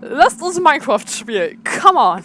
Lasst uns Minecraft spielen. Come on.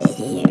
火